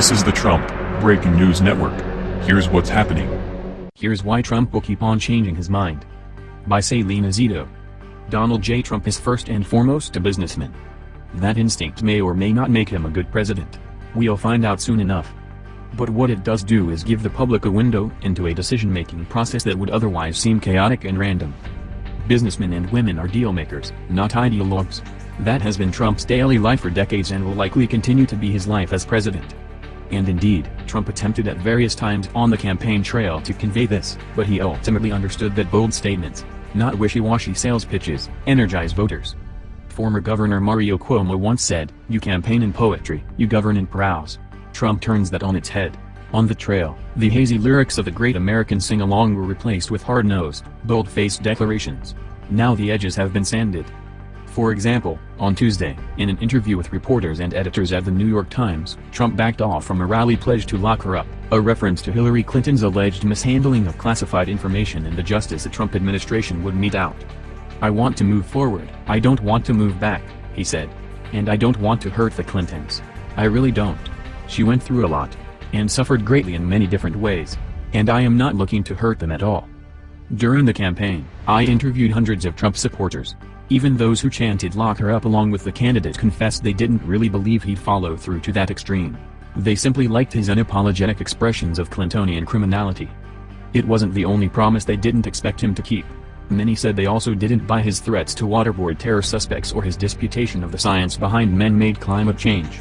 This is the Trump Breaking News Network. Here's what's happening. Here's why Trump will keep on changing his mind. By Salena Zito. Donald J. Trump is first and foremost a businessman. That instinct may or may not make him a good president. We'll find out soon enough. But what it does do is give the public a window into a decision-making process that would otherwise seem chaotic and random. Businessmen and women are deal-makers, not ideologues. That has been Trump's daily life for decades and will likely continue to be his life as president. And indeed, Trump attempted at various times on the campaign trail to convey this, but he ultimately understood that bold statements, not wishy-washy sales pitches, energize voters. Former Governor Mario Cuomo once said, you campaign in poetry, you govern in prose. Trump turns that on its head. On the trail, the hazy lyrics of the great American sing-along were replaced with hard-nosed, bold-faced declarations. Now the edges have been sanded. For example, on Tuesday, in an interview with reporters and editors at the New York Times, Trump backed off from a rally pledge to lock her up, a reference to Hillary Clinton's alleged mishandling of classified information and the justice the Trump administration would mete out. I want to move forward, I don't want to move back, he said. And I don't want to hurt the Clintons. I really don't. She went through a lot. And suffered greatly in many different ways. And I am not looking to hurt them at all. During the campaign, I interviewed hundreds of Trump supporters, even those who chanted lock her up along with the candidate confessed they didn't really believe he'd follow through to that extreme. They simply liked his unapologetic expressions of Clintonian criminality. It wasn't the only promise they didn't expect him to keep. Many said they also didn't buy his threats to waterboard terror suspects or his disputation of the science behind man-made climate change.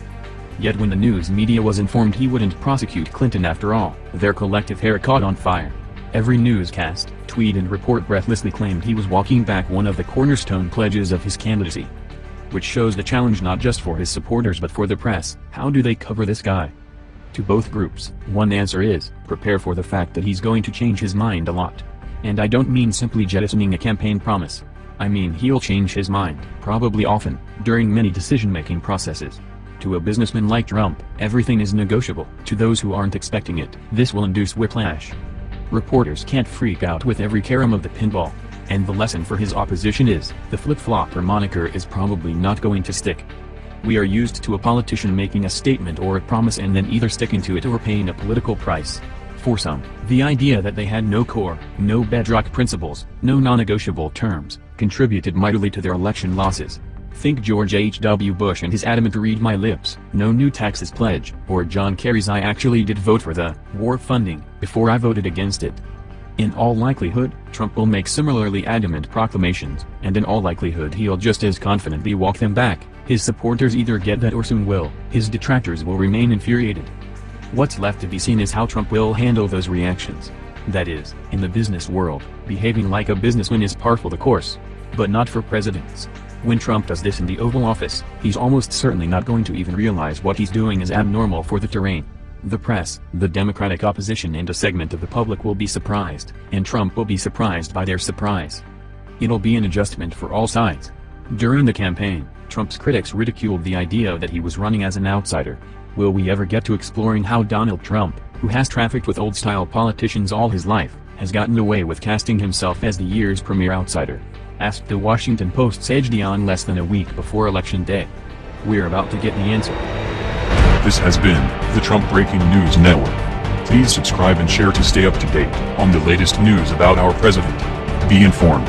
Yet when the news media was informed he wouldn't prosecute Clinton after all, their collective hair caught on fire. Every newscast, tweet and report breathlessly claimed he was walking back one of the cornerstone pledges of his candidacy. Which shows the challenge not just for his supporters but for the press, how do they cover this guy? To both groups, one answer is, prepare for the fact that he's going to change his mind a lot. And I don't mean simply jettisoning a campaign promise. I mean he'll change his mind, probably often, during many decision-making processes. To a businessman like Trump, everything is negotiable. To those who aren't expecting it, this will induce whiplash. Reporters can't freak out with every carom of the pinball. And the lesson for his opposition is, the flip-flopper moniker is probably not going to stick. We are used to a politician making a statement or a promise and then either sticking to it or paying a political price. For some, the idea that they had no core, no bedrock principles, no non-negotiable terms, contributed mightily to their election losses. Think George H.W. Bush and his adamant read my lips, no new taxes pledge, or John Kerry's I actually did vote for the war funding, before I voted against it. In all likelihood, Trump will make similarly adamant proclamations, and in all likelihood he'll just as confidently walk them back, his supporters either get that or soon will, his detractors will remain infuriated. What's left to be seen is how Trump will handle those reactions. That is, in the business world, behaving like a businessman is par for the course. But not for presidents. When Trump does this in the Oval Office, he's almost certainly not going to even realize what he's doing is abnormal for the terrain. The press, the Democratic opposition and a segment of the public will be surprised, and Trump will be surprised by their surprise. It'll be an adjustment for all sides. During the campaign, Trump's critics ridiculed the idea that he was running as an outsider. Will we ever get to exploring how Donald Trump, who has trafficked with old-style politicians all his life, has gotten away with casting himself as the year's premier outsider? asked the Washington Post's E.J. Dionne less than a week before Election Day. We're about to get the answer. This has been the Trump Breaking News Network. Please subscribe and share to stay up to date on the latest news about our president. Be informed.